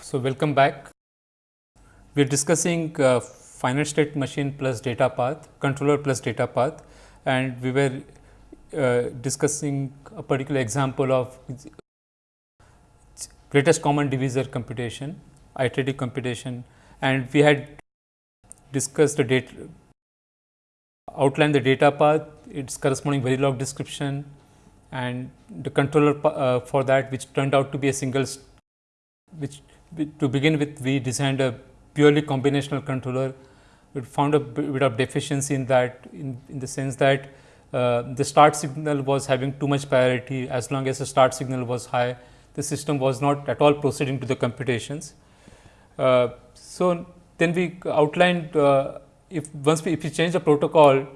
So, welcome back. We are discussing uh, finite state machine plus data path, controller plus data path and we were uh, discussing a particular example of greatest common divisor computation, iterative computation and we had discussed the data outlined the data path, its corresponding Verilog description and the controller uh, for that which turned out to be a single which to begin with we designed a purely combinational controller. We found a bit of deficiency in that in, in the sense that uh, the start signal was having too much priority as long as the start signal was high the system was not at all proceeding to the computations. Uh, so, then we outlined uh, if once we if we change the protocol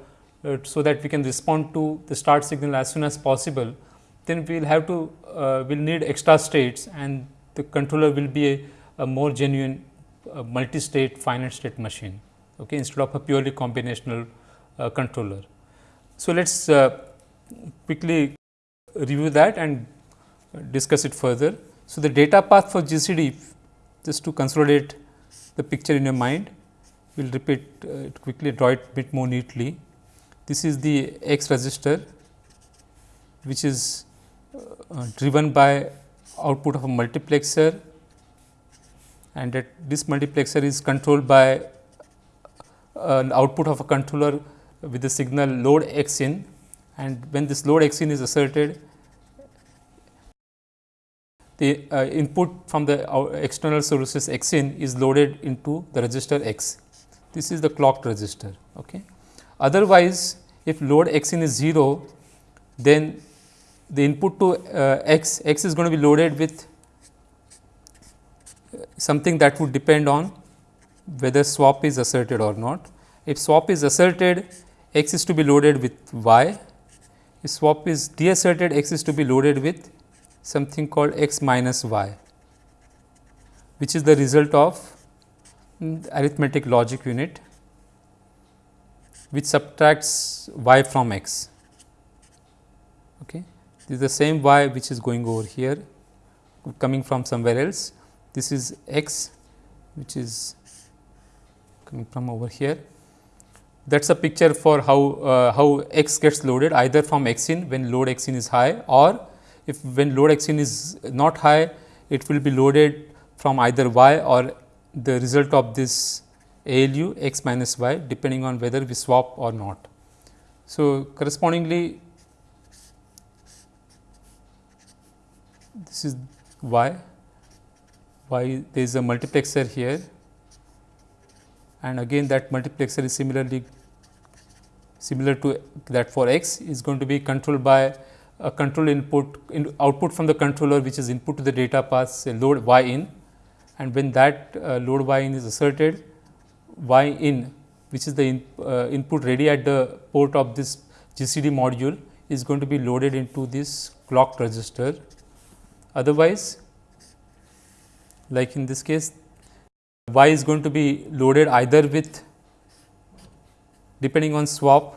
uh, so that we can respond to the start signal as soon as possible, then we will have to uh, will need extra states and the controller will be a, a more genuine uh, multi-state finite state machine okay, instead of a purely combinational uh, controller. So, let us uh, quickly review that and discuss it further. So, the data path for GCD just to consolidate the picture in your mind, we will repeat uh, it quickly draw it bit more neatly. This is the X register which is uh, driven by output of a multiplexer and that this multiplexer is controlled by uh, an output of a controller with the signal load x in and when this load x in is asserted the uh, input from the external sources x in is loaded into the register x. This is the clocked register. Okay. Otherwise, if load x in is 0, then the input to uh, x, x is going to be loaded with something that would depend on whether swap is asserted or not. If swap is asserted, x is to be loaded with y. If swap is deasserted, x is to be loaded with something called x minus y, which is the result of arithmetic logic unit, which subtracts y from x. Okay. This is the same y which is going over here coming from somewhere else. This is x which is coming from over here. That is a picture for how, uh, how x gets loaded either from x in when load x in is high or if when load x in is not high it will be loaded from either y or the result of this ALU x minus y depending on whether we swap or not. So, correspondingly this is y, y there is a multiplexer here. And again that multiplexer is similarly similar to that for x is going to be controlled by a control input in output from the controller which is input to the data path say load y in. And when that uh, load y in is asserted y in which is the in, uh, input ready at the port of this GCD module is going to be loaded into this clock register. Otherwise, like in this case y is going to be loaded either with depending on swap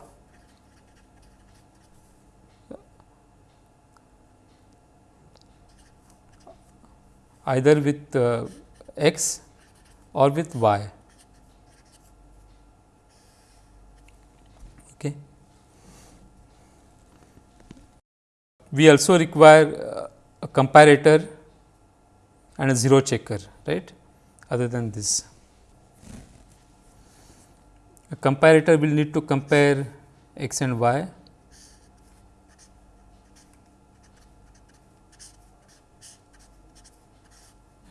either with uh, x or with y. Okay. We also require uh, a comparator and a zero checker right? Other than this. A comparator will need to compare x and y.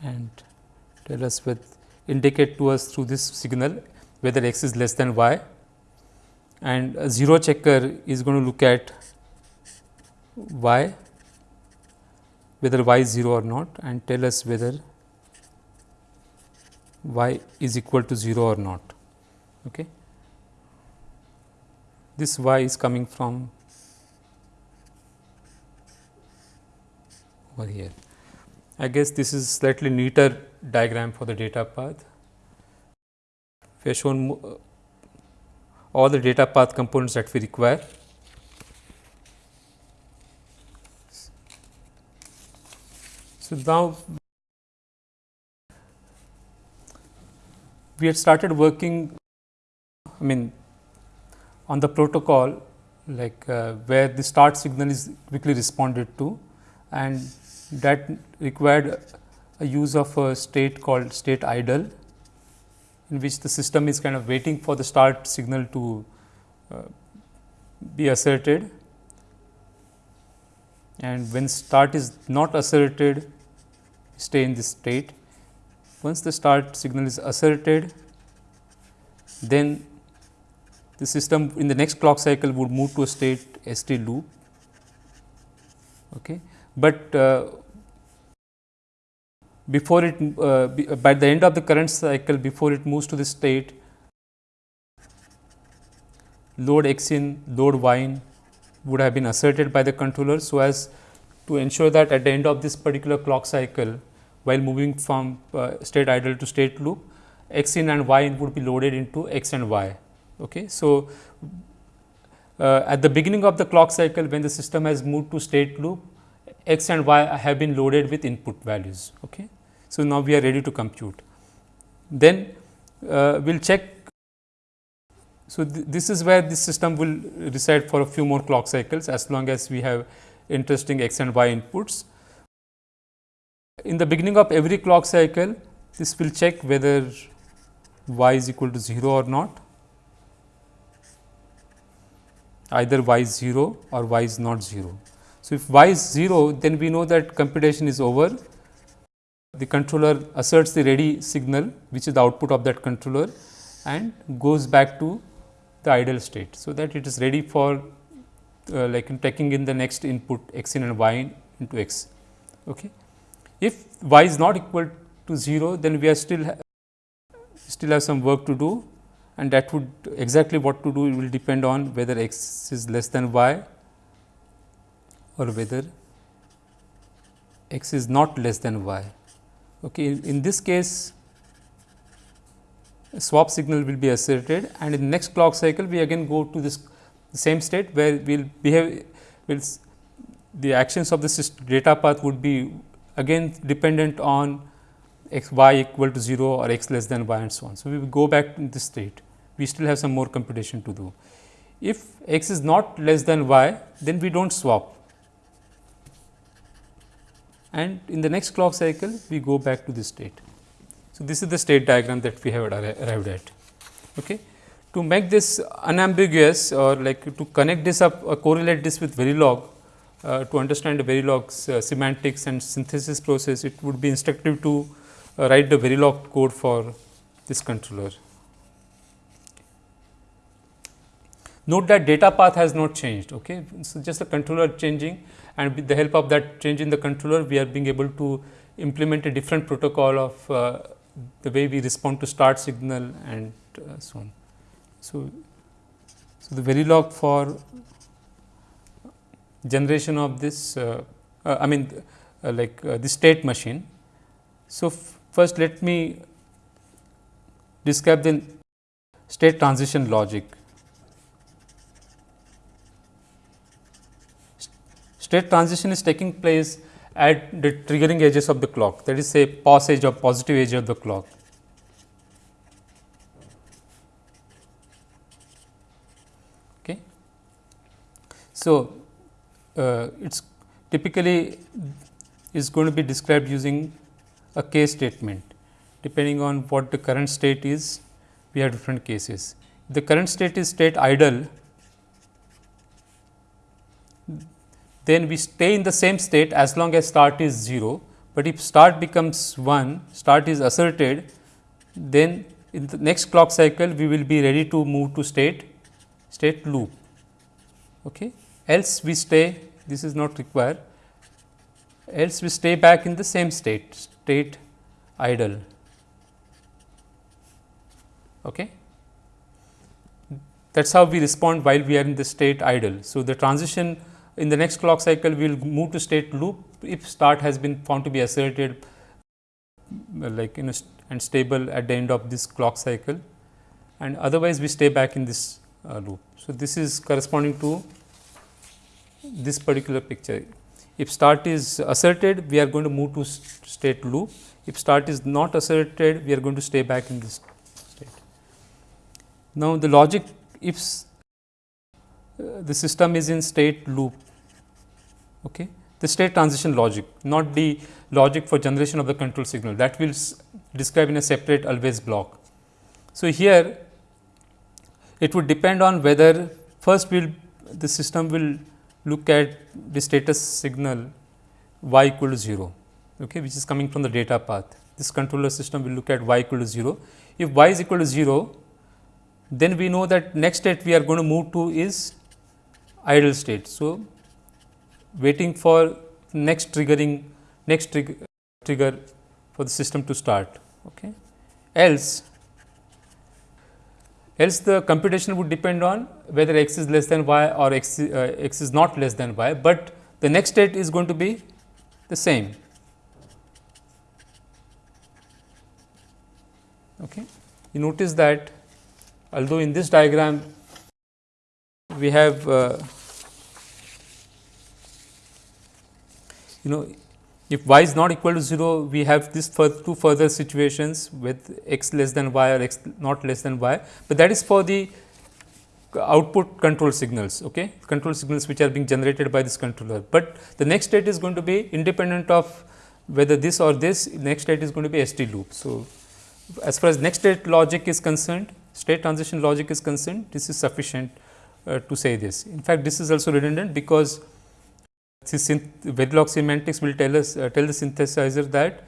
And tell us with indicate to us through this signal whether x is less than y. And a zero checker is going to look at y whether y is 0 or not and tell us whether y is equal to 0 or not. Okay. This y is coming from over here. I guess this is slightly neater diagram for the data path. We have shown uh, all the data path components that we require So, now we had started working I mean on the protocol like uh, where the start signal is quickly responded to and that required a use of a state called state idle in which the system is kind of waiting for the start signal to uh, be asserted. And when start is not asserted stay in this state. Once the start signal is asserted then the system in the next clock cycle would move to a state ST loop. Okay. But uh, before it uh, by the end of the current cycle before it moves to the state load x in load y in would have been asserted by the controller so as to ensure that at the end of this particular clock cycle while moving from uh, state idle to state loop x in and y in would be loaded into x and y. Okay. So, uh, at the beginning of the clock cycle when the system has moved to state loop x and y have been loaded with input values. Okay. So, now we are ready to compute. Then uh, we will check. So, th this is where the system will reside for a few more clock cycles as long as we have interesting x and y inputs. In the beginning of every clock cycle, this will check whether y is equal to 0 or not, either y is 0 or y is not 0. So, if y is 0, then we know that computation is over the controller asserts the ready signal which is the output of that controller and goes back to the idle state. So, that it is ready for uh, like in taking in the next input x in and y in into x. Okay. If y is not equal to 0, then we are still still have some work to do and that would exactly what to do it will depend on whether x is less than y or whether x is not less than y. Okay. In, in this case, swap signal will be asserted and in the next clock cycle we again go to this same state where we will behave will the actions of this data path would be again dependent on x y equal to 0 or x less than y and so on. So, we will go back to this state we still have some more computation to do. If x is not less than y then we do not swap and in the next clock cycle we go back to this state. So, this is the state diagram that we have arrived at. Okay. To make this unambiguous or like to connect this up or correlate this with Verilog uh, to understand the Verilog's uh, semantics and synthesis process, it would be instructive to uh, write the Verilog code for this controller. Note that data path has not changed. Okay. So, just the controller changing and with the help of that change in the controller we are being able to implement a different protocol of uh, the way we respond to start signal and uh, so on. So, so the Verilog for generation of this uh, uh I mean uh, like uh, the state machine. So, first let me describe the state transition logic. State transition is taking place at the triggering edges of the clock that is say posedge or positive edge of the clock. Okay. So, uh, it is typically is going to be described using a case statement depending on what the current state is we have different cases. the current state is state idle then we stay in the same state as long as start is 0, but if start becomes 1, start is asserted, then in the next clock cycle we will be ready to move to state state loop. Okay. Else we stay this is not required else we stay back in the same state state idle. Okay. That is how we respond while we are in the state idle. So, the transition in the next clock cycle, we will move to state loop if start has been found to be asserted like st and stable at the end of this clock cycle and otherwise we stay back in this uh, loop. So, this is corresponding to this particular picture. If start is asserted, we are going to move to state loop. If start is not asserted, we are going to stay back in this state. Now, the logic if uh, the system is in state loop, okay, the state transition logic not the logic for generation of the control signal that will describe in a separate always block. So, here it would depend on whether first will the system will look at the status signal y equal to 0, okay, which is coming from the data path. This controller system will look at y equal to 0. If y is equal to 0, then we know that next state we are going to move to is idle state. So, waiting for next triggering next trigger, trigger for the system to start. Okay. Else, else the computation would depend on whether x is less than y or x, uh, x is not less than y, but the next state is going to be the same. Okay. You notice that although in this diagram we have uh, you know if y is not equal to 0, we have this two further situations with x less than y or x not less than y, but that is for the output control signals, okay? control signals which are being generated by this controller. But the next state is going to be independent of whether this or this, next state is going to be ST loop. So, as far as next state logic is concerned, state transition logic is concerned, this is sufficient uh, to say this. In fact, this is also redundant because this Verilog semantics will tell us uh, tell the synthesizer that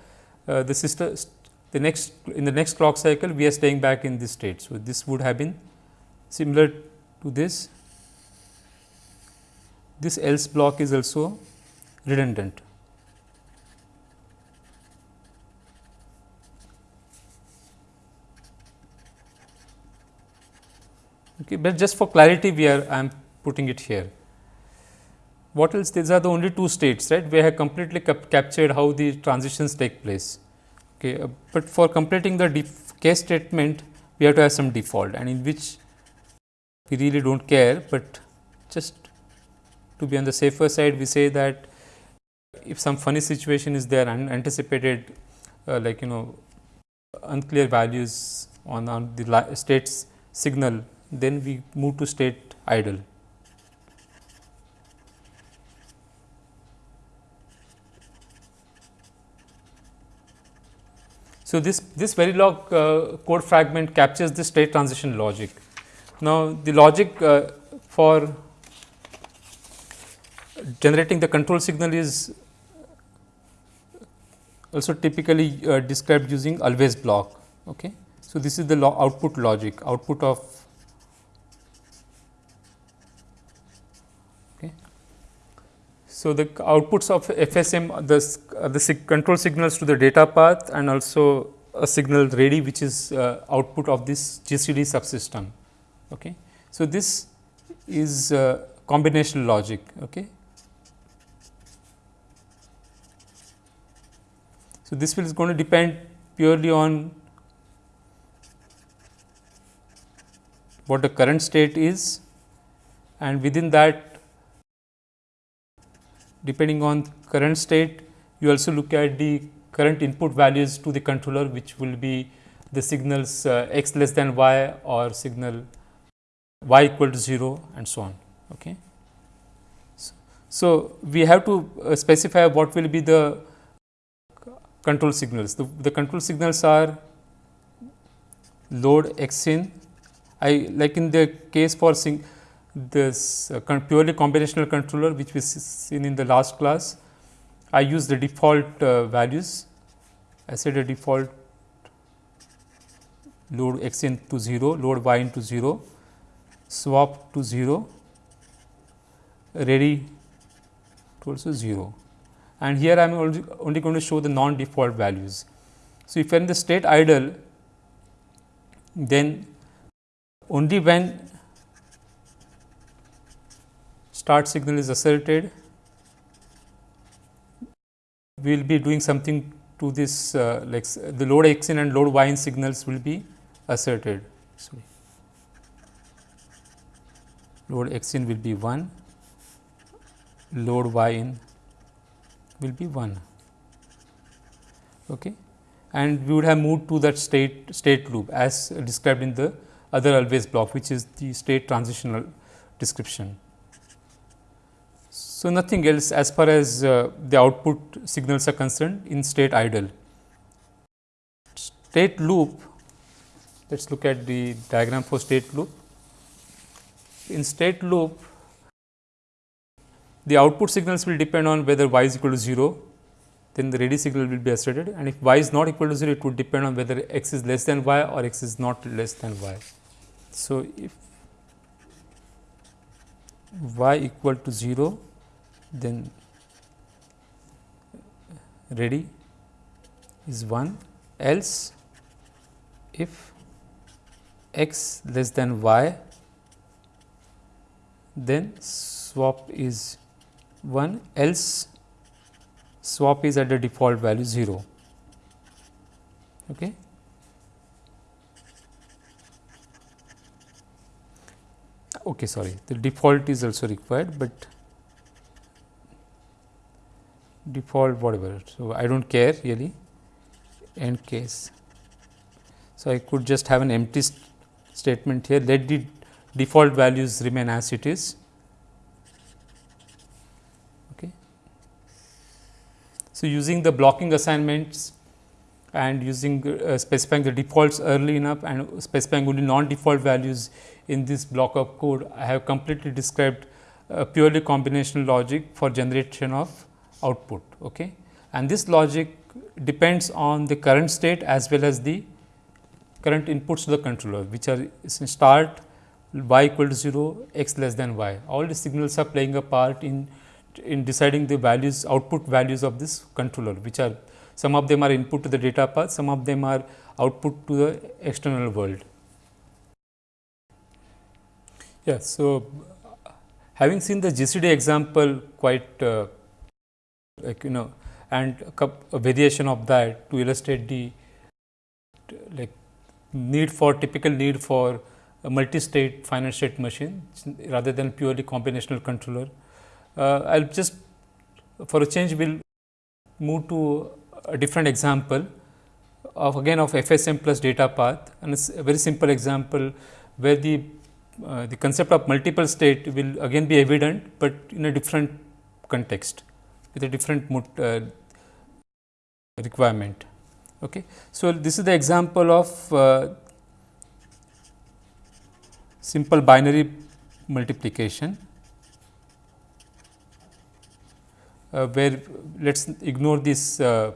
uh, the system the next in the next clock cycle we are staying back in this state. So, this would have been similar to this. This else block is also redundant. Okay, but just for clarity we are I am putting it here what else these are the only two states right we have completely cap captured how the transitions take place okay uh, but for completing the case statement we have to have some default and in which we really don't care but just to be on the safer side we say that if some funny situation is there and anticipated uh, like you know unclear values on, on the states signal then we move to state idle So, this, this Verilog uh, code fragment captures the state transition logic. Now, the logic uh, for generating the control signal is also typically uh, described using always block. Okay. So, this is the lo output logic, output of okay. So, the outputs of FSM the, uh, the control signals to the data path and also a signal ready which is uh, output of this GCD subsystem. Okay. So, this is uh, combinational logic. Okay. So, this will is going to depend purely on what the current state is and within that depending on current state you also look at the current input values to the controller which will be the signals uh, x less than y or signal y equal to 0 and so on. Okay. So, we have to uh, specify what will be the control signals. The, the control signals are load x in I like in the case for sing, this uh, purely combinational controller which we seen in the last class, I use the default uh, values. I set a default load x into 0, load y into 0, swap to 0, ready to also 0. And here I am only, only going to show the non default values. So, if you in the state idle, then only when start signal is asserted, we will be doing something to this uh, like the load x in and load y in signals will be asserted. Sorry. Load x in will be 1, load y in will be 1 okay. and we would have moved to that state state loop as described in the other always block which is the state transitional description. So, nothing else as far as uh, the output signals are concerned in state idle. State loop, let us look at the diagram for state loop. In state loop, the output signals will depend on whether y is equal to 0 then the ready signal will be asserted and if y is not equal to 0 it would depend on whether x is less than y or x is not less than y. So, if y equal to 0 then ready is 1 else if x less than y then swap is 1 else swap is at the default value 0. Okay. Okay, sorry, the default is also required, but default whatever. So, I do not care really end case. So, I could just have an empty st statement here let the default values remain as it is Okay. So, using the blocking assignments and using uh, specifying the defaults early enough and specifying only non default values in this block of code, I have completely described uh, purely combinational logic for generation of output. Okay. And this logic depends on the current state as well as the current inputs to the controller, which are start y equal to 0, x less than y. All the signals are playing a part in in deciding the values output values of this controller which are some of them are input to the data path, some of them are output to the external world. Yeah, so having seen the GCD example quite uh, like you know and a, a variation of that to illustrate the like need for typical need for multi-state finite state machine rather than purely combinational controller uh, I will just for a change we will move to a different example of again of FSM plus data path and it's a very simple example where the uh, the concept of multiple state will again be evident, but in a different context with a different uh, requirement. Okay. So, this is the example of uh, simple binary multiplication uh, where let us ignore this, uh,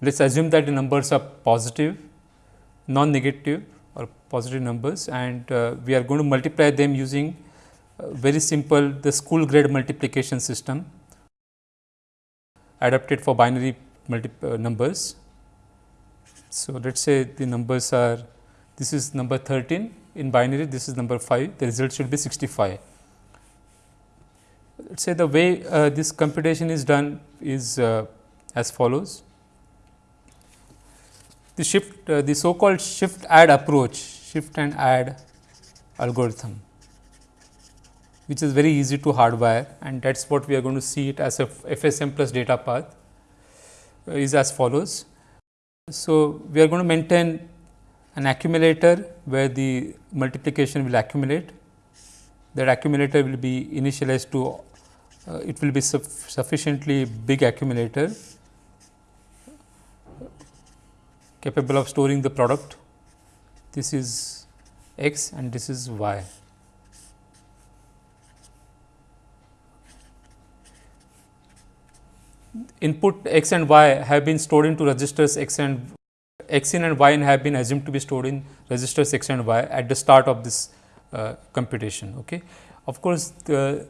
let us assume that the numbers are positive, non-negative or positive numbers and uh, we are going to multiply them using uh, very simple the school grade multiplication system adapted for binary uh, numbers. So, let us say the numbers are this is number 13 in binary, this is number 5, the result should be 65 let us say the way uh, this computation is done is uh, as follows. The shift uh, the so called shift add approach shift and add algorithm which is very easy to hardwire and that is what we are going to see it as a FSM plus data path uh, is as follows. So, we are going to maintain an accumulator where the multiplication will accumulate that accumulator will be initialized to uh, it will be sufficiently big accumulator capable of storing the product. This is x and this is y. Input x and y have been stored into registers x and x in and y in have been assumed to be stored in registers x and y at the start of this uh, computation. Okay. Of course, the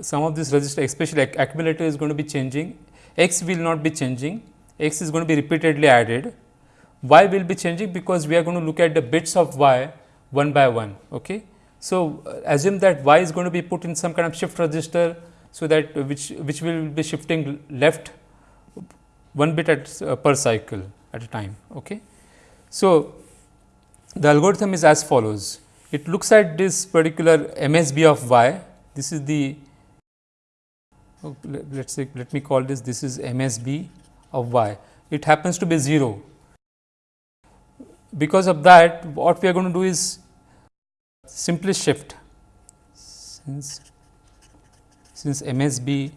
some of this register especially accumulator is going to be changing, x will not be changing, x is going to be repeatedly added, y will be changing because we are going to look at the bits of y one by one. Okay. So, uh, assume that y is going to be put in some kind of shift register, so that uh, which which will be shifting left one bit at uh, per cycle at a time. Okay. So, the algorithm is as follows. It looks at this particular MSB of y. This is the oh, let us say let me call this this is MSB of y it happens to be 0 because of that what we are going to do is simply shift since since MSB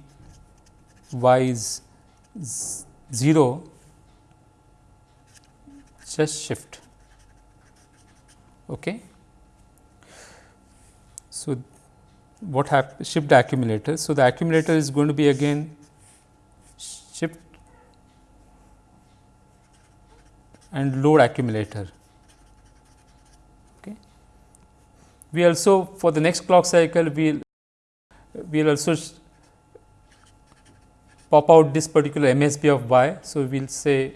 y is 0 just shift. Okay? So what happens shift accumulator? So the accumulator is going to be again shift and load accumulator. Okay? We also for the next clock cycle we'll we'll also pop out this particular MSB of y. So, we will say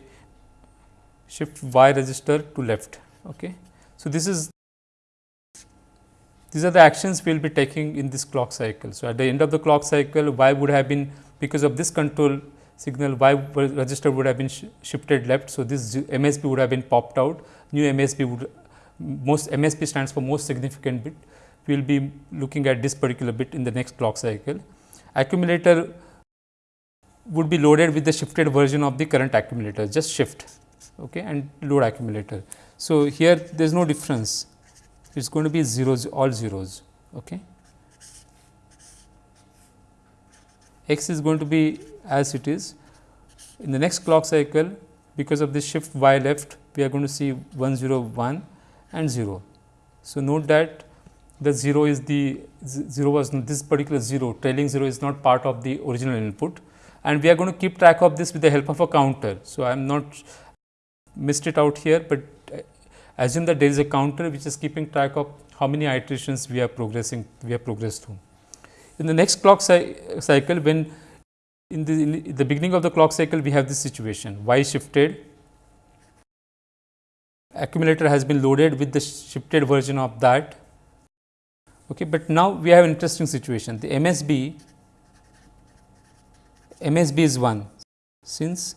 shift y register to left. Okay. So, this is these are the actions we will be taking in this clock cycle. So, at the end of the clock cycle y would have been because of this control signal y register would have been sh shifted left. So, this MSB would have been popped out new MSB would most MSB stands for most significant bit. We will be looking at this particular bit in the next clock cycle. Accumulator would be loaded with the shifted version of the current accumulator just shift okay, and load accumulator. So, here there is no difference it is going to be zeros all zeros. Okay. x is going to be as it is in the next clock cycle because of this shift y left we are going to see 1 0 1 and 0. So, note that the 0 is the 0 was this particular 0 trailing 0 is not part of the original input and we are going to keep track of this with the help of a counter. So, I am not missed it out here, but uh, assume that there is a counter which is keeping track of how many iterations we are progressing we have progressed through. In the next clock cycle when in the, in the beginning of the clock cycle we have this situation. Y shifted. Accumulator has been loaded with the shifted version of that. Okay but now we have an interesting situation. The msb MSB is 1 since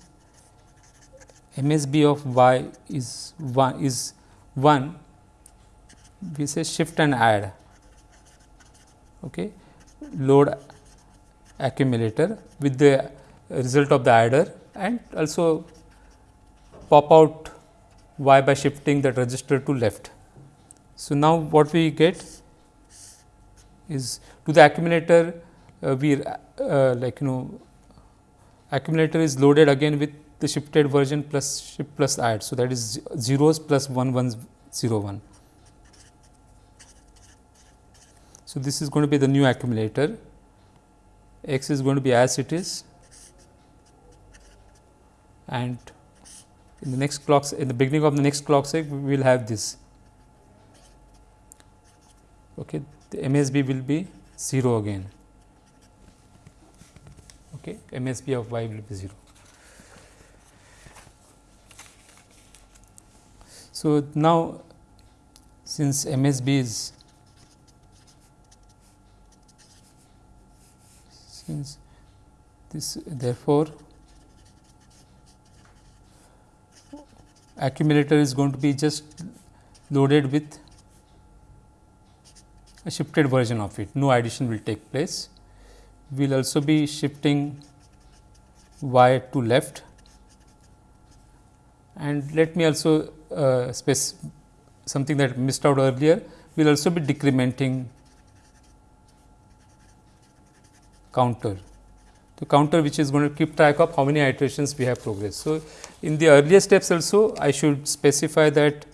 MSB of y is 1 is 1 we say shift and add. Okay. Load accumulator with the result of the adder and also pop out y by shifting that register to left. So, now what we get is to the accumulator uh, we uh, like you know accumulator is loaded again with the shifted version plus shift plus add. So, that is zeros plus 1 1 0 1. So, this is going to be the new accumulator x is going to be as it is and in the next clock in the beginning of the next clock cycle eh, we will have this okay the MSB will be 0 again okay, MSB of y will be 0. So, now since MSB is since this therefore, accumulator is going to be just loaded with a shifted version of it, no addition will take place. We will also be shifting y to left and let me also uh, something that missed out earlier we will also be decrementing counter the counter which is going to keep track of how many iterations we have progressed. So, in the earlier steps also I should specify that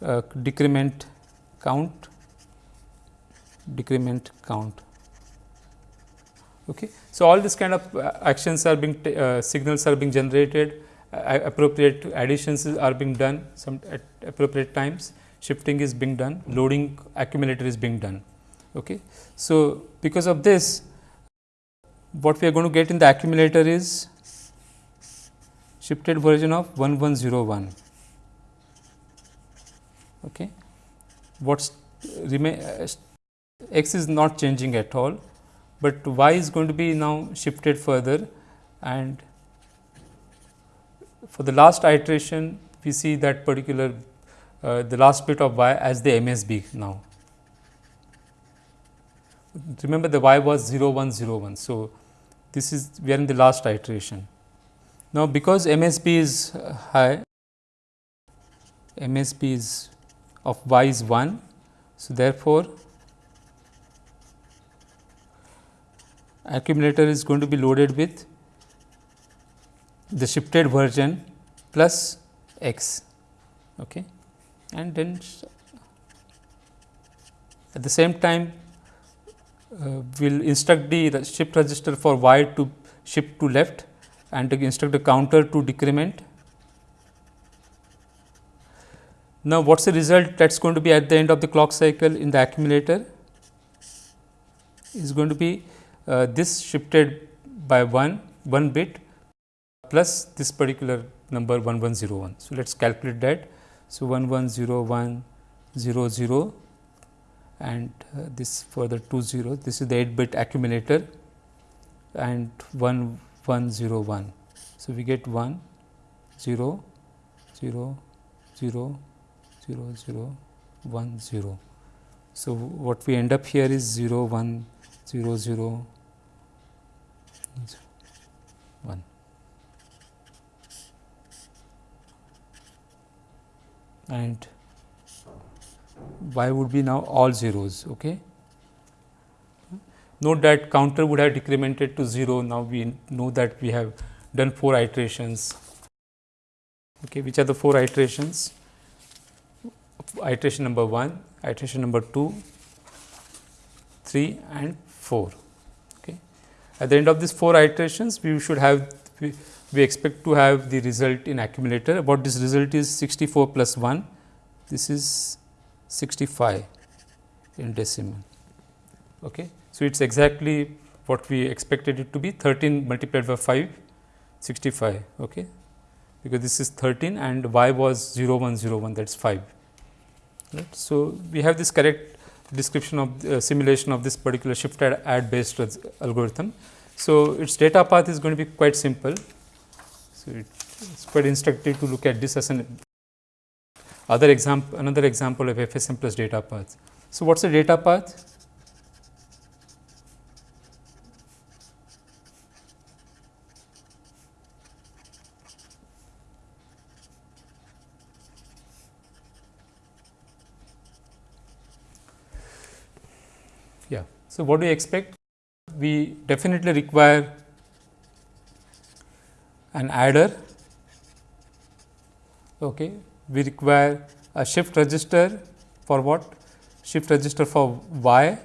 uh, decrement count decrement count Okay. So, all this kind of uh, actions are being uh, signals are being generated appropriate additions are being done some at appropriate times shifting is being done loading accumulator is being done. Okay. So, because of this what we are going to get in the accumulator is shifted version of 1101. Okay. What's remain uh, x is not changing at all but y is going to be now shifted further and for the last iteration we see that particular uh, the last bit of y as the MSB now. Remember the y was 0 1 0 1. So, this is we are in the last iteration. Now, because MSB is high, MSB is of y is 1, So, therefore, accumulator is going to be loaded with the shifted version plus x okay. and then at the same time uh, we will instruct the shift register for y to shift to left and to instruct the counter to decrement. Now, what is the result that is going to be at the end of the clock cycle in the accumulator is going to be uh, this shifted by 1 1 bit plus this particular number 1101. So, let us calculate that. So, 1101 0 0 and uh, this further 2 0 this is the 8 bit accumulator and 1 1 0 1. So, we get 1 0 0 0 0 0 1 0. So, what we end up here is 0 1 0 0 1. And y would be now all zeros. Okay. Note that counter would have decremented to 0. Now, we know that we have done 4 iterations. Okay, which are the 4 iterations? Iteration number 1, iteration number 2, 3 and 4. Okay. At the end of these 4 iterations, we should have we, expect to have the result in accumulator. What this result is 64 plus 1, this is 65 in decimal. Okay. So, it is exactly what we expected it to be 13 multiplied by 5 65 okay because this is 13 and y was 0101 that is 5 right. So, we have this correct description of uh, simulation of this particular shift add, add based algorithm. So, its data path is going to be quite simple. So, it is quite instructive to look at this as an other example another example of FSM plus data path. So, what is the data path? Yeah. So, what do you expect? We definitely require an adder okay, we require a shift register for what? Shift register for y.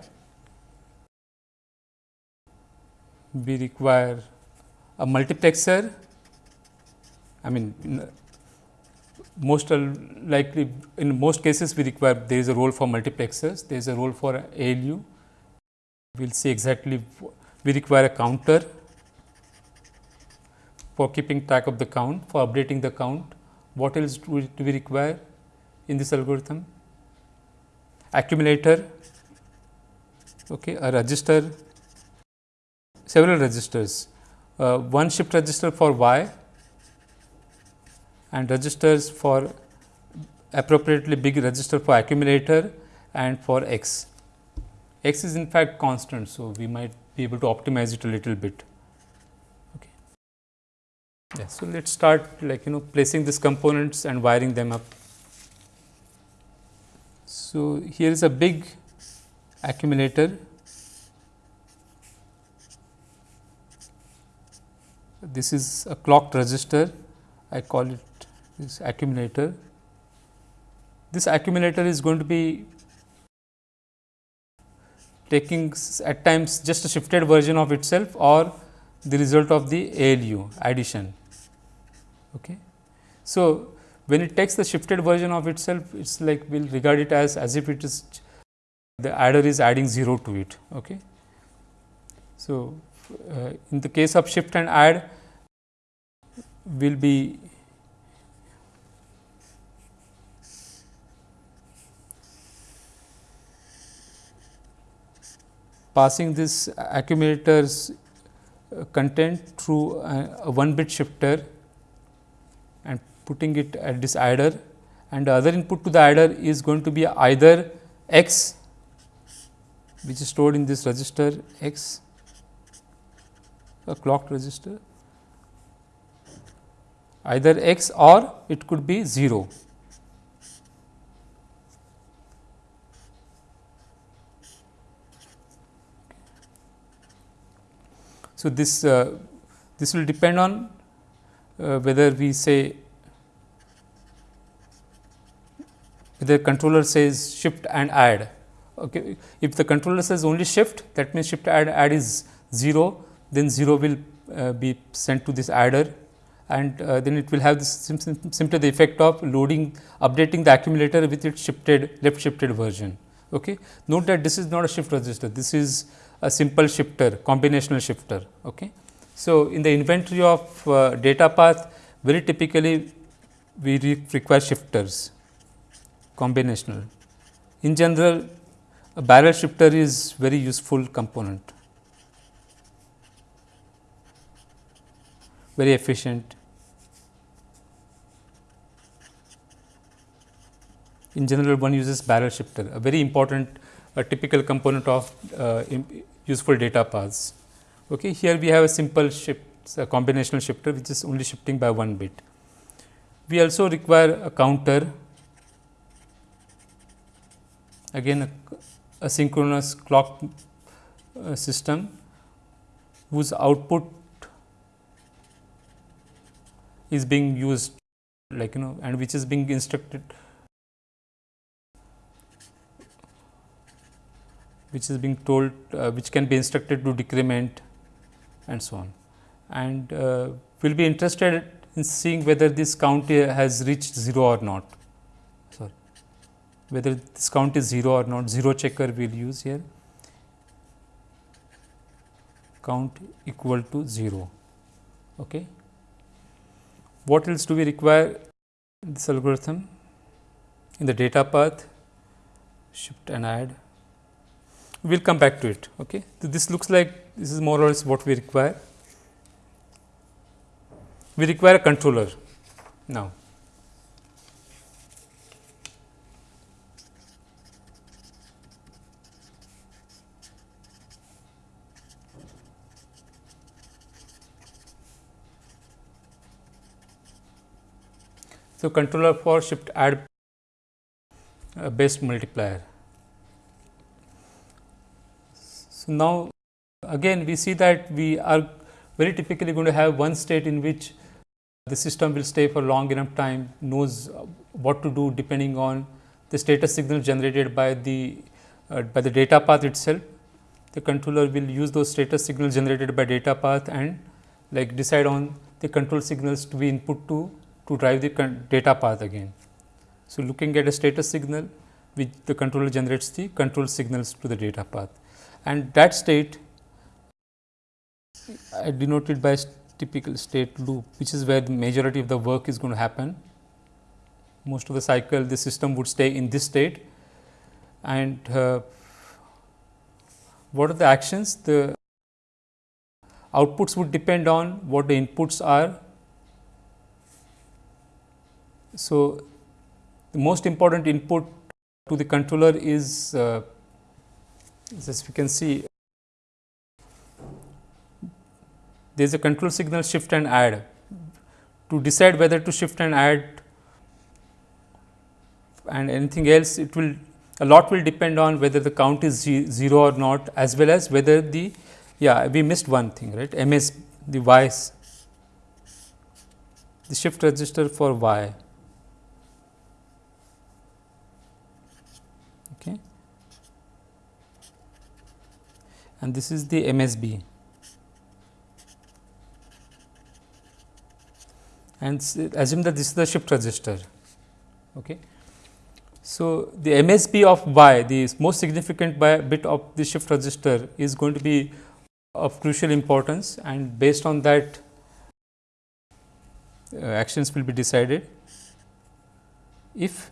We require a multiplexer. I mean, most likely in most cases we require there is a role for multiplexers, there is a role for ALU. We will see exactly we require a counter for keeping track of the count, for updating the count what else do we, require in this algorithm? Accumulator, okay, a register, several registers, uh, one shift register for y and registers for appropriately big register for accumulator and for x. x is in fact constant. So, we might be able to optimize it a little bit. Yeah, so let us start like you know placing these components and wiring them up. So, here is a big accumulator. This is a clocked register, I call it this accumulator. This accumulator is going to be taking at times just a shifted version of itself or the result of the ALU addition. Okay. So, when it takes the shifted version of itself, it is like we will regard it as as if it is the adder is adding 0 to it. Okay. So, uh, in the case of shift and add will be passing this accumulator's uh, content through a, a one bit shifter putting it at this adder and the other input to the adder is going to be either x which is stored in this register x a clocked register either x or it could be 0. So, this uh, this will depend on uh, whether we say whether controller says shift and add. Okay. If the controller says only shift that means shift add add is 0 then 0 will uh, be sent to this adder and uh, then it will have this sim sim simply the effect of loading updating the accumulator with its shifted left shifted version. Okay. Note that this is not a shift register this is a simple shifter combinational shifter. Okay. So, in the inventory of uh, data path very typically we re require shifters combinational. In general a barrel shifter is very useful component, very efficient. In general one uses barrel shifter, a very important a typical component of uh, useful data paths. Okay. Here we have a simple shift, a combinational shifter which is only shifting by one bit. We also require a counter again a, a synchronous clock uh, system whose output is being used like you know and which is being instructed which is being told uh, which can be instructed to decrement and so on. And uh, we will be interested in seeing whether this count has reached 0 or not, sorry, whether this count is 0 or not, 0 checker we will use here, count equal to 0. Okay. What else do we require in this algorithm? In the data path, shift and add we will come back to it. Okay. So, this looks like this is more or less what we require. We require a controller now. So, controller for shift add uh, based multiplier. So, now again we see that we are very typically going to have one state in which the system will stay for long enough time, knows what to do depending on the status signal generated by the uh, by the data path itself. The controller will use those status signals generated by data path and like decide on the control signals to be input to to drive the data path again. So, looking at a status signal which the controller generates the control signals to the data path and that state I denoted by typical state loop which is where the majority of the work is going to happen. Most of the cycle the system would stay in this state and uh, what are the actions? The outputs would depend on what the inputs are. So, the most important input to the controller is uh, as we can see there is a control signal shift and add. To decide whether to shift and add and anything else it will a lot will depend on whether the count is 0 or not as well as whether the yeah we missed one thing right ms the y's the shift register for y okay and this is the msb and assume that this is the shift register. Okay. So, the MSB of y the most significant bit of the shift register is going to be of crucial importance and based on that uh, actions will be decided. If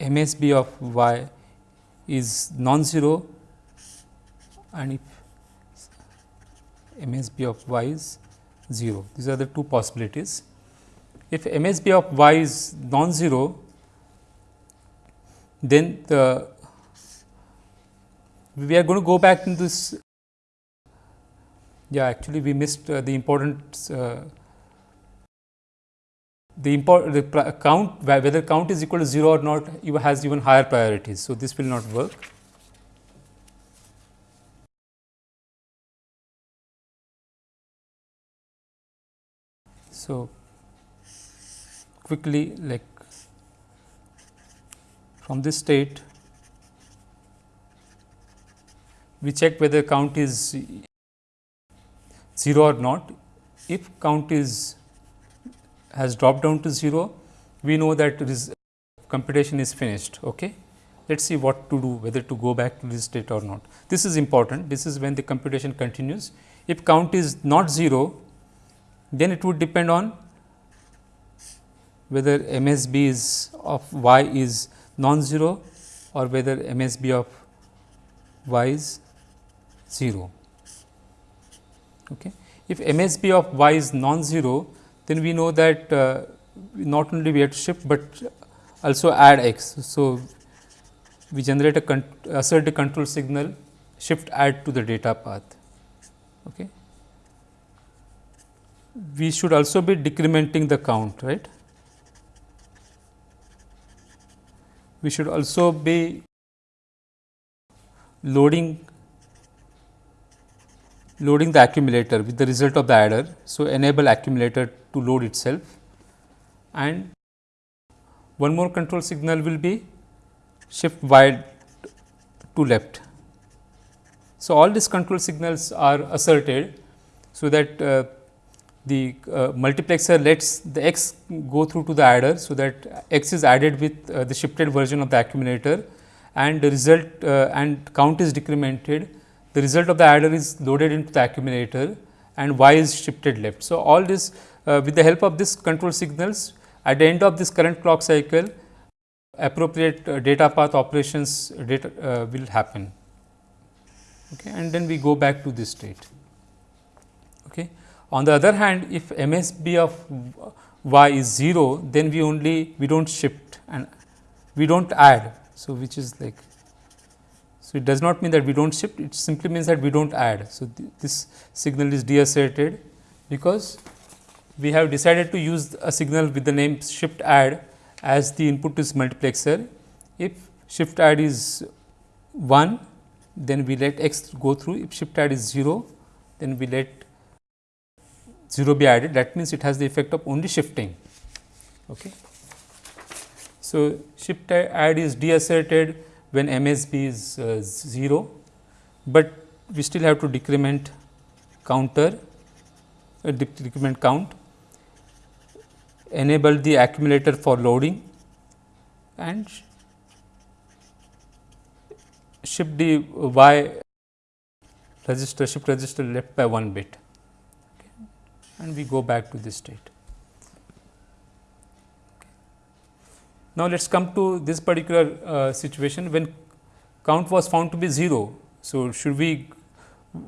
MSB of y is non-zero and if MSB of y is 0. These are the two possibilities. If MSB of y is non-zero, then the we are going to go back in this. Yeah, actually, we missed uh, the important uh, the import the count whether count is equal to 0 or not has even higher priorities. So, this will not work. So, quickly like from this state we check whether count is 0 or not. If count is has dropped down to 0, we know that this computation is finished. Okay. Let us see what to do whether to go back to this state or not. This is important, this is when the computation continues. If count is not 0, then it would depend on whether MSB is of y is non-zero or whether MSB of y is 0. Okay. If MSB of y is non-zero, then we know that uh, not only we have to shift, but also add x. So, we generate a assert a control signal shift add to the data path. Okay. We should also be decrementing the count right. We should also be loading loading the accumulator with the result of the adder. So, enable accumulator to load itself and one more control signal will be shift y to left. So, all these control signals are asserted, so that uh, the uh, multiplexer lets the x go through to the adder. So, that x is added with uh, the shifted version of the accumulator and the result uh, and count is decremented. The result of the adder is loaded into the accumulator and y is shifted left. So, all this with the help of this control signals at the end of this current clock cycle appropriate uh, data path operations data uh, will happen okay, and then we go back to this state. On the other hand, if MSB of y is 0, then we only we do not shift and we do not add. So, which is like so it does not mean that we do not shift it simply means that we do not add. So, th this signal is deasserted because we have decided to use a signal with the name shift add as the input is multiplexer. If shift add is 1, then we let x go through. If shift add is 0, then we let 0 be added. That means, it has the effect of only shifting. Okay. So, shift add is deasserted when MSB is uh, 0, but we still have to decrement counter, uh, decrement count enable the accumulator for loading and shift the y register shift register left by 1 bit. And we go back to this state. Now, let us come to this particular uh, situation when count was found to be 0. So, should we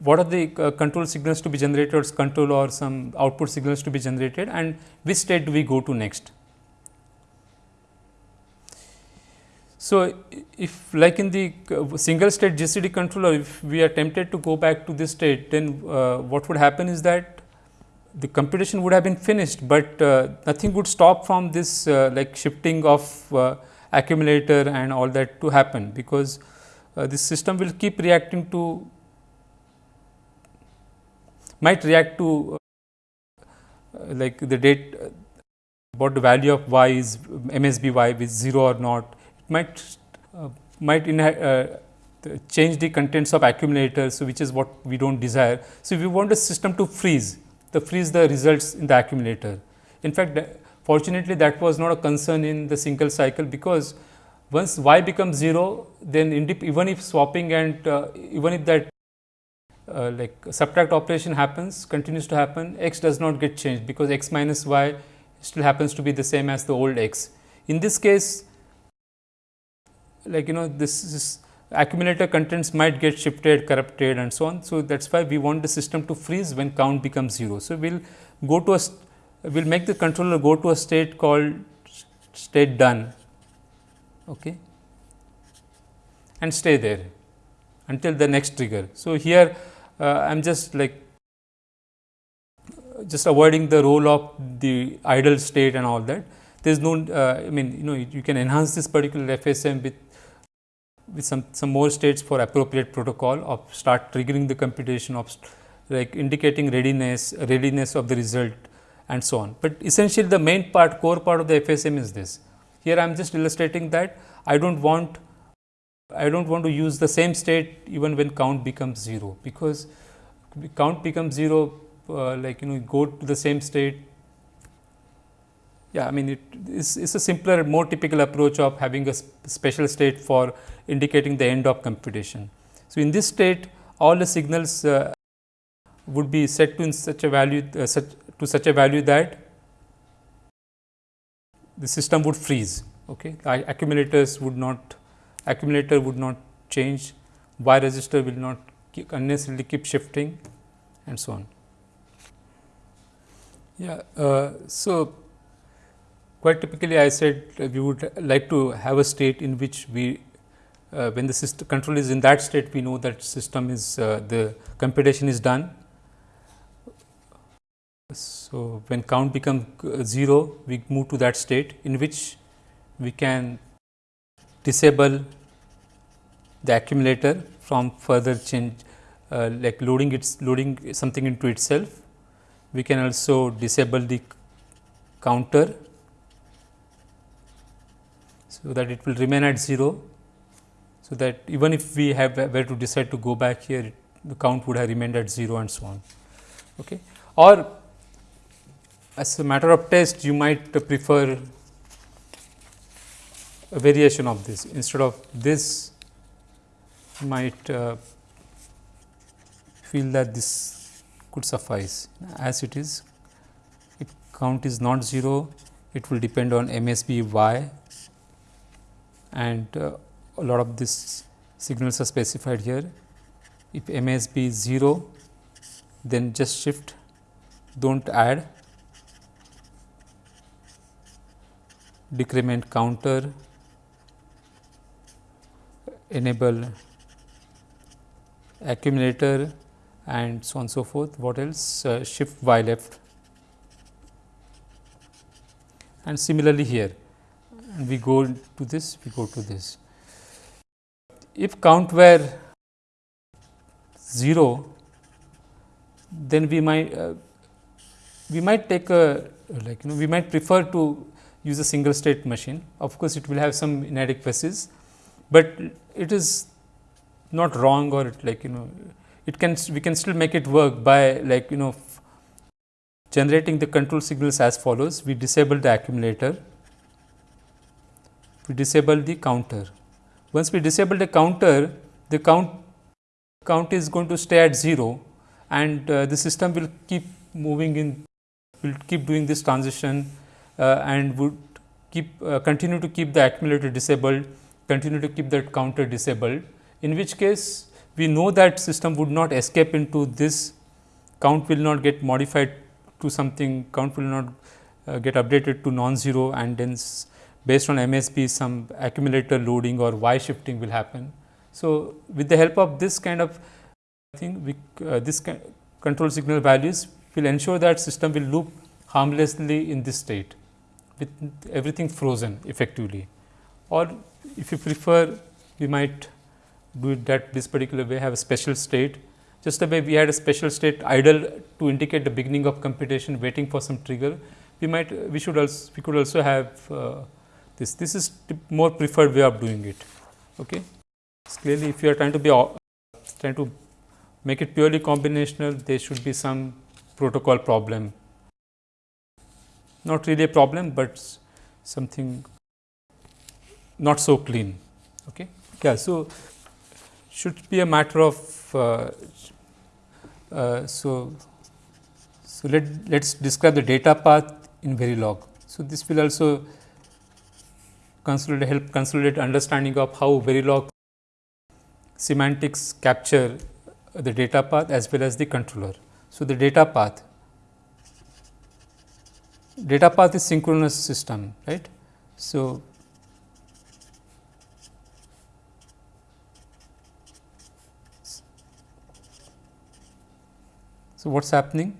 what are the uh, control signals to be generated or control or some output signals to be generated and which state do we go to next. So, if like in the uh, single state GCD controller if we are tempted to go back to this state then uh, what would happen is that the computation would have been finished, but uh, nothing would stop from this uh, like shifting of uh, accumulator and all that to happen because this system will keep reacting to might react to uh, like the date uh, about the value of y is MSB y is 0 or not. It might uh, might uh, change the contents of accumulators, so which is what we do not desire. So, if we want the system to freeze, the freeze the results in the accumulator. In fact, fortunately that was not a concern in the single cycle because once y becomes 0, then even if swapping and uh, even if that uh, like subtract operation happens continues to happen x does not get changed because x minus y still happens to be the same as the old x. In this case like you know this is accumulator contents might get shifted corrupted and so on. So, that is why we want the system to freeze when count becomes 0. So, we will go to a we will make the controller go to a state called state done okay, and stay there until the next trigger. So, here uh, I am just like just avoiding the role of the idle state and all that. There is no, uh, I mean, you know, you can enhance this particular FSM with with some some more states for appropriate protocol of start triggering the computation of like indicating readiness, readiness of the result and so on. But essentially the main part core part of the FSM is this. Here I am just illustrating that I do not want I do not want to use the same state even when count becomes 0, because count becomes 0 uh, like you know go to the same state. Yeah, I mean it is it's a simpler more typical approach of having a sp special state for indicating the end of computation. So, in this state all the signals uh, would be set to such a value uh, such to such a value that the system would freeze. Okay. accumulators would not accumulator would not change, Y register will not keep unnecessarily keep shifting and so on. Yeah. Uh, so, quite typically I said we would like to have a state in which we uh, when the system control is in that state we know that system is uh, the computation is done. So, when count becomes uh, 0 we move to that state in which we can disable the accumulator from further change uh, like loading its loading something into itself. We can also disable the counter, so that it will remain at 0. So, that even if we have were to decide to go back here the count would have remained at 0 and so on. Okay. Or as a matter of test you might prefer a variation of this instead of this might uh, feel that this could suffice as it is if count is not 0 it will depend on MSB y and uh, a lot of these signals are specified here if MSB is 0 then just shift do not add decrement counter enable accumulator and so on so forth. What else? Uh, shift y left and similarly here we go to this, we go to this. If count were 0, then we might uh, we might take a like you know we might prefer to use a single state machine. Of course, it will have some inadequacies, but it is not wrong or like you know it can we can still make it work by like you know generating the control signals as follows we disable the accumulator we disable the counter. Once we disable the counter the count count is going to stay at 0 and uh, the system will keep moving in will keep doing this transition uh, and would keep uh, continue to keep the accumulator disabled continue to keep that counter disabled in which case we know that system would not escape into this count will not get modified to something count will not uh, get updated to non-zero and then based on MSB some accumulator loading or Y shifting will happen. So, with the help of this kind of thing we uh, this control signal values will ensure that system will loop harmlessly in this state with everything frozen effectively or if you prefer we might do it that this particular way have a special state just the way we had a special state idle to indicate the beginning of computation waiting for some trigger we might we should also we could also have uh, this this is more preferred way of doing it okay? Clearly if you are trying to be uh, trying to make it purely combinational there should be some protocol problem. Not really a problem but something not so clean okay? Yeah so should be a matter of uh, uh, so so let let's describe the data path in Verilog. So, this will also consolidate help consolidate understanding of how Verilog semantics capture the data path as well as the controller. So, the data path data path is synchronous system right. So, So, what is happening?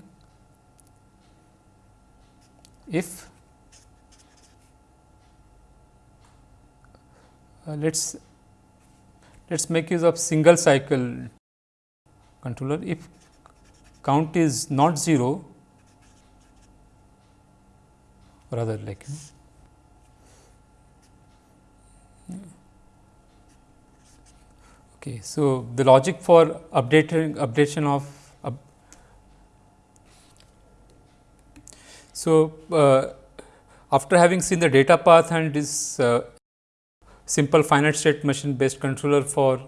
If uh, let us let us make use of single cycle controller if count is not 0 rather like. Okay, so the logic for updating updation of so uh, after having seen the data path and this uh, simple finite state machine based controller for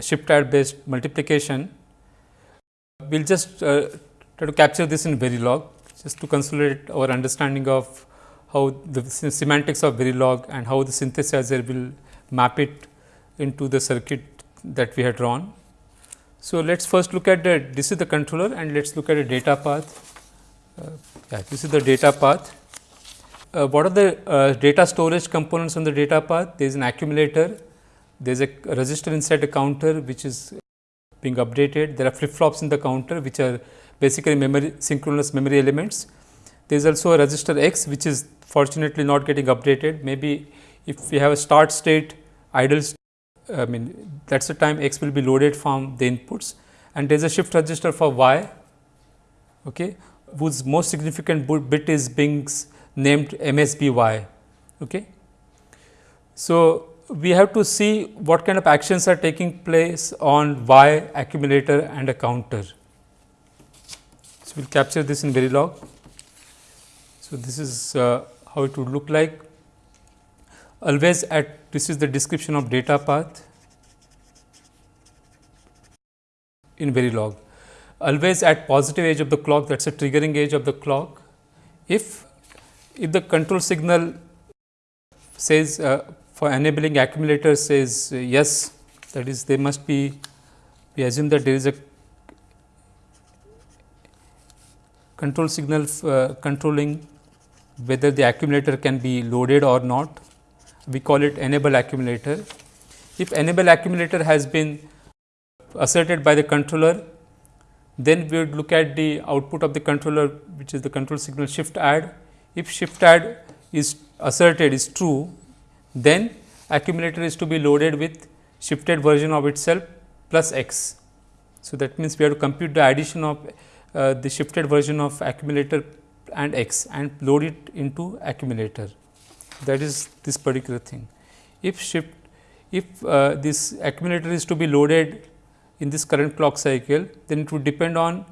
shift add based multiplication, we will just uh, try to capture this in Verilog just to consolidate our understanding of how the semantics of Verilog and how the synthesizer will map it into the circuit that we had drawn. So, let us first look at the this is the controller and let us look at the data path. Uh, yeah, this is the data path. Uh, what are the uh, data storage components on the data path? There is an accumulator, there is a register inside a counter which is being updated. There are flip flops in the counter which are basically memory synchronous memory elements. There is also a register X which is fortunately not getting updated. Maybe if we have a start state idle I mean that is the time x will be loaded from the inputs and there is a shift register for y okay, whose most significant bit is being named MSBY. Okay. So, we have to see what kind of actions are taking place on y accumulator and a counter. So, we will capture this in Verilog. So, this is uh, how it would look like always at this is the description of data path in Verilog. Always at positive edge of the clock that is a triggering edge of the clock. If, if the control signal says uh, for enabling accumulator says uh, yes that is there must be we assume that there is a control signal uh, controlling whether the accumulator can be loaded or not we call it enable accumulator. If enable accumulator has been asserted by the controller, then we would look at the output of the controller which is the control signal shift add. If shift add is asserted is true, then accumulator is to be loaded with shifted version of itself plus x. So, that means we have to compute the addition of uh, the shifted version of accumulator and x and load it into accumulator that is this particular thing. If shift if uh, this accumulator is to be loaded in this current clock cycle, then it would depend on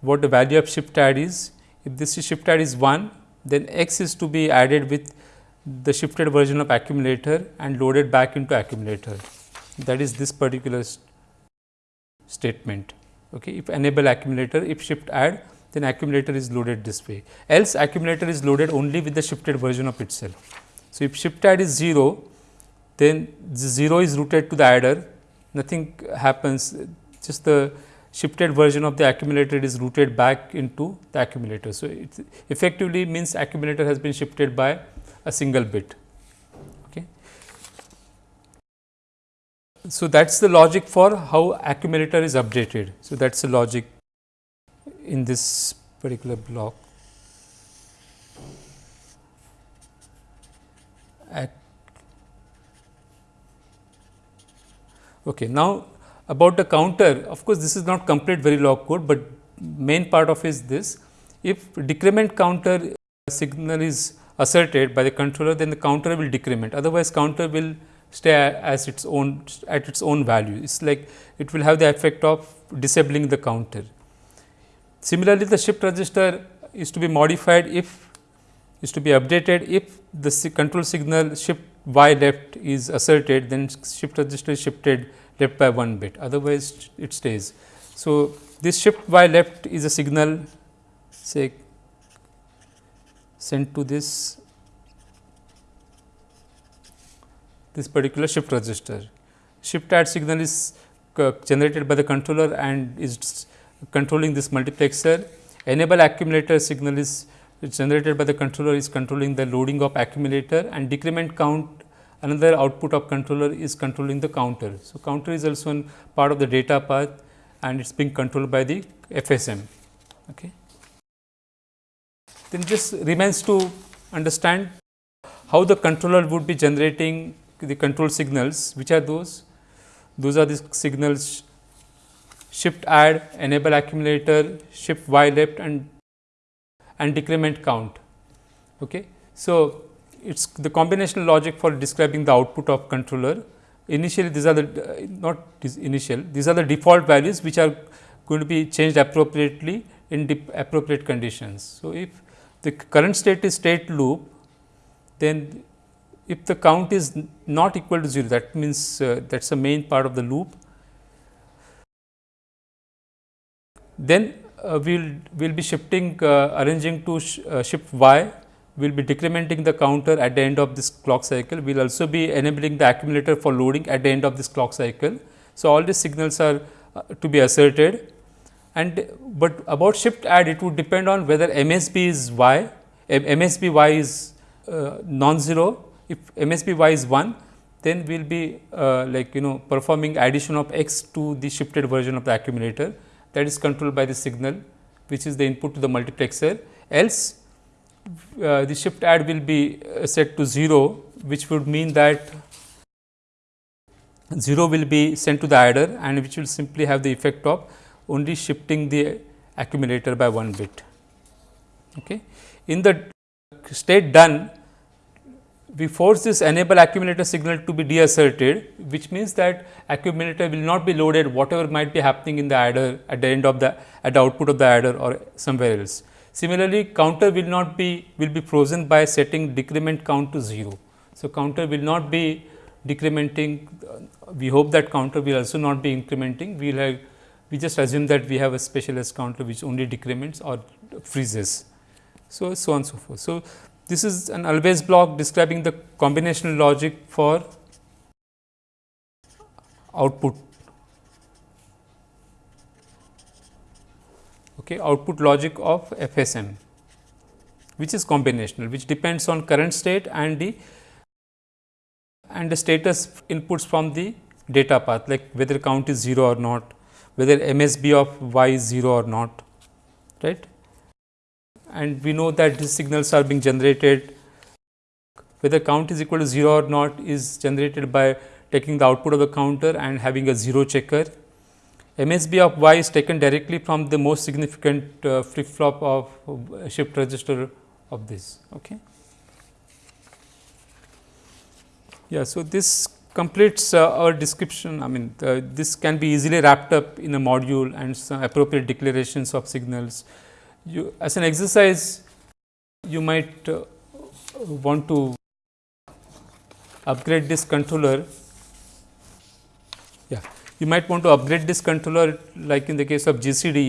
what the value of shift add is. If this shift add is 1, then x is to be added with the shifted version of accumulator and loaded back into accumulator. That is this particular st statement. Okay. If enable accumulator, if shift add, then accumulator is loaded this way, else accumulator is loaded only with the shifted version of itself. So, if shift add is 0, then 0 is routed to the adder, nothing happens, just the shifted version of the accumulator is routed back into the accumulator. So, it effectively means accumulator has been shifted by a single bit. Okay. So, that is the logic for how accumulator is updated. So, that is the logic in this particular block. Okay. Now, about the counter of course, this is not complete Verilog code, but main part of is this. If decrement counter signal is asserted by the controller then the counter will decrement. Otherwise counter will stay as its own at its own value. It is like it will have the effect of disabling the counter. Similarly, the shift register is to be modified if is to be updated. If the control signal shift y left is asserted then shift register is shifted left by 1 bit otherwise it stays. So, this shift by left is a signal say sent to this this particular shift register. Shift add signal is generated by the controller and is controlling this multiplexer. Enable accumulator signal is generated by the controller is controlling the loading of accumulator and decrement count another output of controller is controlling the counter. So, counter is also one part of the data path and it is being controlled by the FSM. Okay. Then just remains to understand how the controller would be generating the control signals, which are those? Those are the signals shift add, enable accumulator, shift y left and, and decrement count. Okay. So, it is the combinational logic for describing the output of controller. Initially, these are the uh, not initial, these are the default values which are going to be changed appropriately in appropriate conditions. So, if the current state is state loop, then if the count is not equal to 0, that means uh, that is the main part of the loop, then uh, we will we'll be shifting uh, arranging to sh uh, shift y will be decrementing the counter at the end of this clock cycle. We will also be enabling the accumulator for loading at the end of this clock cycle. So, all these signals are uh, to be asserted and but about shift add it would depend on whether MSB is y, MSB y is uh, non-zero. If MSB y is 1, then we will be uh, like you know performing addition of x to the shifted version of the accumulator that is controlled by the signal which is the input to the multiplexer. Else uh, the shift add will be uh, set to 0 which would mean that 0 will be sent to the adder and which will simply have the effect of only shifting the accumulator by 1 bit. Okay. In the state done we force this enable accumulator signal to be deasserted which means that accumulator will not be loaded whatever might be happening in the adder at the end of the at the output of the adder or somewhere else. Similarly, counter will not be will be frozen by setting decrement count to 0. So, counter will not be decrementing uh, we hope that counter will also not be incrementing we will have we just assume that we have a special S counter which only decrements or freezes. So, so on so forth. So, this is an always block describing the combinational logic for output okay, output logic of FSM which is combinational which depends on current state and the and the status inputs from the data path like whether count is 0 or not, whether MSB of y is 0 or not right. And we know that these signals are being generated whether count is equal to 0 or not is generated by taking the output of the counter and having a 0 checker MSB of y is taken directly from the most significant uh, flip flop of uh, shift register of this. Okay. Yeah, so this completes uh, our description. I mean, this can be easily wrapped up in a module and some appropriate declarations of signals. You, as an exercise, you might uh, want to upgrade this controller. Yeah you might want to upgrade this controller like in the case of GCD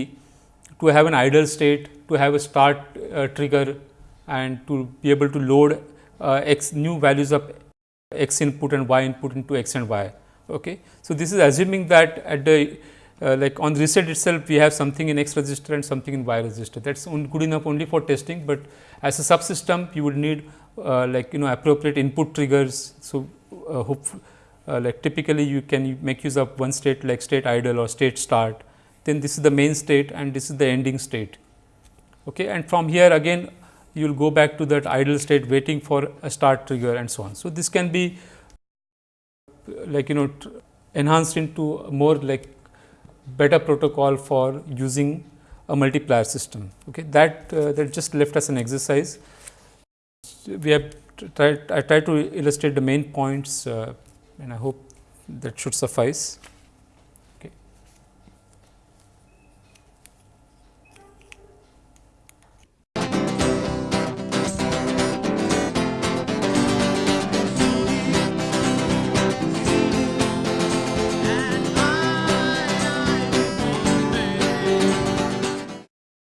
to have an idle state, to have a start uh, trigger and to be able to load uh, x new values of x input and y input into x and y. Okay. So, this is assuming that at the uh, like on reset itself we have something in x register and something in y register that is good enough only for testing, but as a subsystem you would need uh, like you know appropriate input triggers. So, uh, uh, like typically you can make use of one state like state idle or state start, then this is the main state and this is the ending state. Okay. And from here again you will go back to that idle state waiting for a start trigger and so on. So, this can be like you know enhanced into more like better protocol for using a multiplier system. Okay. That uh, that just left us an exercise. We have tried I tried to illustrate the main points uh, and I hope that should suffice.